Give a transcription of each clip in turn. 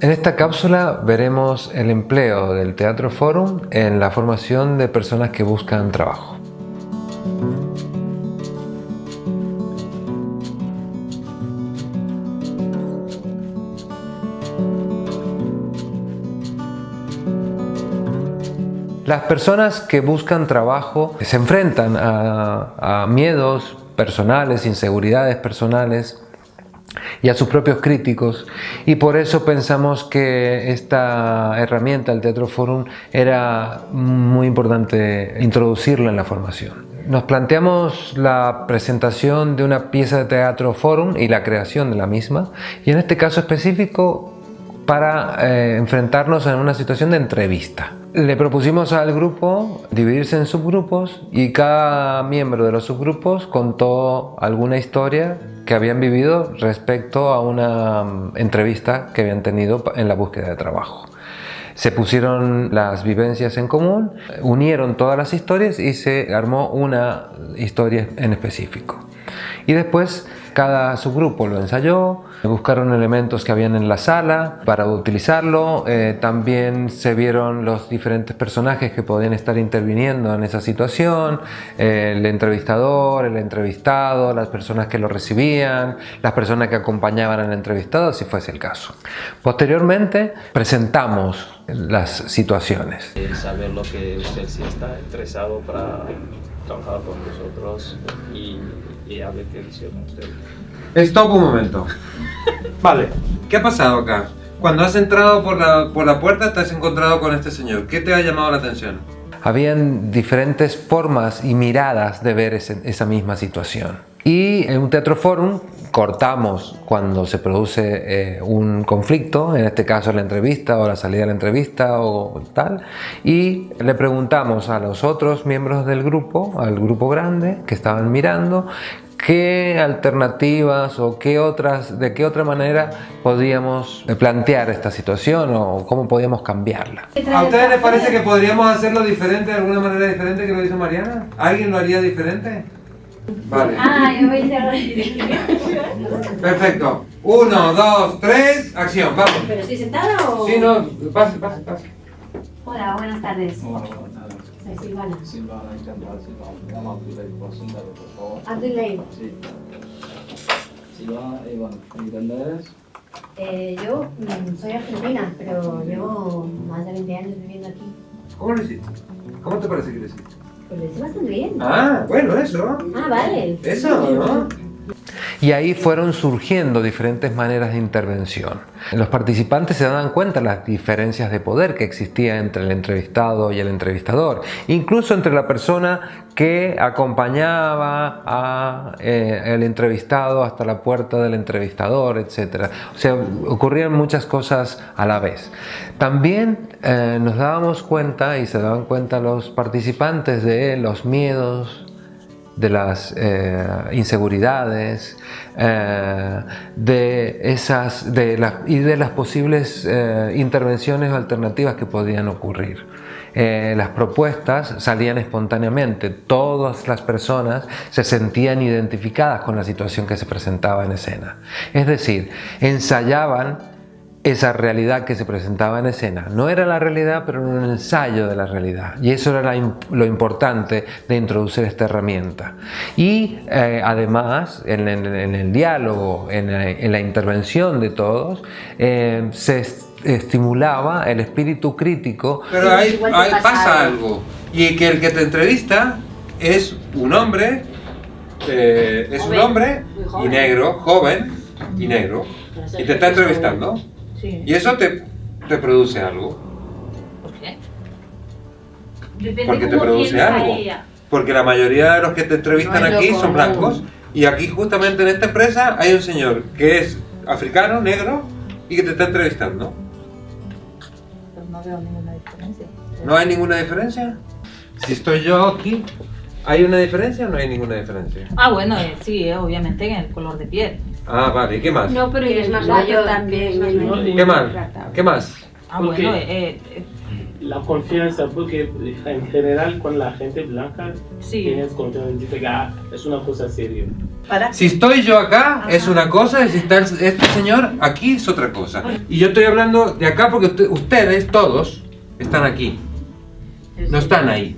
En esta cápsula veremos el empleo del Teatro Forum en la formación de personas que buscan trabajo. Las personas que buscan trabajo se enfrentan a, a miedos personales, inseguridades personales, y a sus propios críticos y por eso pensamos que esta herramienta, el Teatro Forum, era muy importante introducirla en la formación. Nos planteamos la presentación de una pieza de Teatro Forum y la creación de la misma y en este caso específico para eh, enfrentarnos en una situación de entrevista. Le propusimos al grupo dividirse en subgrupos y cada miembro de los subgrupos contó alguna historia que habían vivido respecto a una mm, entrevista que habían tenido en la búsqueda de trabajo. Se pusieron las vivencias en común, unieron todas las historias y se armó una historia en específico. Y después cada subgrupo lo ensayó, buscaron elementos que habían en la sala para utilizarlo, eh, también se vieron los diferentes personajes que podían estar interviniendo en esa situación, el entrevistador, el entrevistado, las personas que lo recibían, las personas que acompañaban al entrevistado si fuese el caso. Posteriormente presentamos las situaciones. Saber lo que usted sí está interesado para trabajar con nosotros y y hable qué hicieron ustedes. Stop un momento. Vale, ¿qué ha pasado acá? Cuando has entrado por la, por la puerta te has encontrado con este señor. ¿Qué te ha llamado la atención? Habían diferentes formas y miradas de ver esa misma situación. Y en un teatro forum cortamos cuando se produce eh, un conflicto, en este caso la entrevista o la salida de la entrevista o tal, y le preguntamos a los otros miembros del grupo, al grupo grande que estaban mirando, qué alternativas o qué otras, de qué otra manera podíamos plantear esta situación o cómo podíamos cambiarla. ¿A ustedes les parece que podríamos hacerlo diferente, de alguna manera diferente que lo hizo Mariana? ¿Alguien lo haría diferente? Vale. Ah, yo voy a Perfecto. Uno, dos, tres, acción, vamos. ¿Pero estoy sentada o...? Sí, no, pase, pase, pase. Hola, buenas tardes. Hola, buenas tardes. Soy Silvana. Silvana, encantado, Silvana. Me llamo Abdulay, preséntate, por favor. Abdulay. Sí. Silvana, ¿y dónde eres? Eh, yo mm, soy argentina, pero llevo más de 20 años viviendo aquí. ¿Cómo lo hiciste? ¿Cómo te parece que lo hiciste? Pues lo hice bastante bien. Ah, bueno, eso. Ah, vale. Eso, ¿no? Y ahí fueron surgiendo diferentes maneras de intervención. Los participantes se daban cuenta de las diferencias de poder que existía entre el entrevistado y el entrevistador, incluso entre la persona que acompañaba al eh, entrevistado hasta la puerta del entrevistador, etc. O sea, ocurrían muchas cosas a la vez. También eh, nos dábamos cuenta y se daban cuenta los participantes de los miedos, de las eh, inseguridades, eh, de esas, de y de las posibles eh, intervenciones alternativas que podían ocurrir. las propuestas salían espontáneamente, todas las personas se sentían identificadas con la situación que se presentaba en escena. Es decir, ensayaban esa realidad que se presentaba en escena. No era la realidad, pero era un ensayo de la realidad. Y eso era lo importante de introducir esta herramienta. Y eh, además, en, el diálogo, en, la intervención de todos, eh, se estimulaba el espíritu crítico. Pero ahí, pasa algo. Y que el que te entrevista es un hombre, eh, es un hombre y negro, joven y negro, y te está entrevistando. ¿Y eso te, te produce algo? ¿Por qué? Porque te produce algo. Porque la mayoría de los que te entrevistan aquí son blancos. Y aquí justamente en esta empresa hay un señor que es africano, negro, y que te está entrevistando. Pues no veo ninguna diferencia. ¿No hay ninguna diferencia? Si estoy yo aquí, ¿hay una diferencia o no hay ninguna diferencia? Ah, bueno, eh, sí, eh, obviamente en el color de piel. Ah, vale, ¿y qué más? No, pero es más mayor también. ¿Qué más? ¿Qué más? Ah, bueno, eh, eh, la confianza, porque en general con la gente blanca Sí. tienes confianza, dice que ah, es una cosa seria. Para Si estoy yo acá es una cosa y si está este señor aquí es otra cosa. Y yo estoy hablando de acá porque usted- ustedes todos están aquí, no están ahí.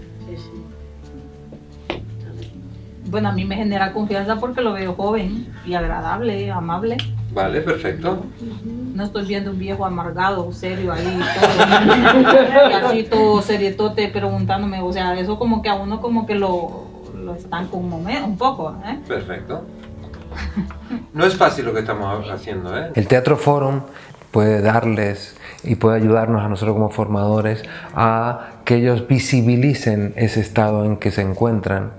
Bueno, a mí me genera confianza porque lo veo joven y agradable, amable. Vale, perfecto. No estoy viendo un viejo amargado, serio ahí, todo, y así todo serietote preguntándome, o sea, eso como que a uno como que lo, lo estanca un momento, un poco, ¿eh? Perfecto. No es fácil lo que estamos haciendo, ¿eh? El Teatro Forum puede darles y puede ayudarnos a nosotros como formadores a que ellos visibilicen ese estado en que se encuentran,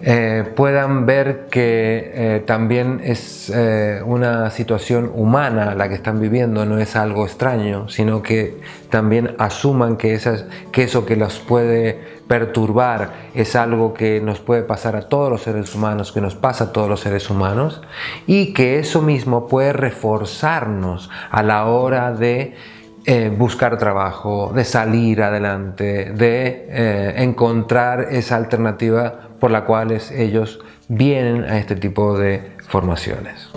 eh, puedan ver que eh, también es eh, una situación humana la que están viviendo, no es algo extraño, sino que también asuman que, esas, que eso que los puede perturbar es algo que nos puede pasar a todos los seres humanos, que nos pasa a todos los seres humanos, y que eso mismo puede reforzarnos a la hora de eh, buscar trabajo, de salir adelante, de eh, encontrar esa alternativa por la cual ellos vienen a este tipo de formaciones.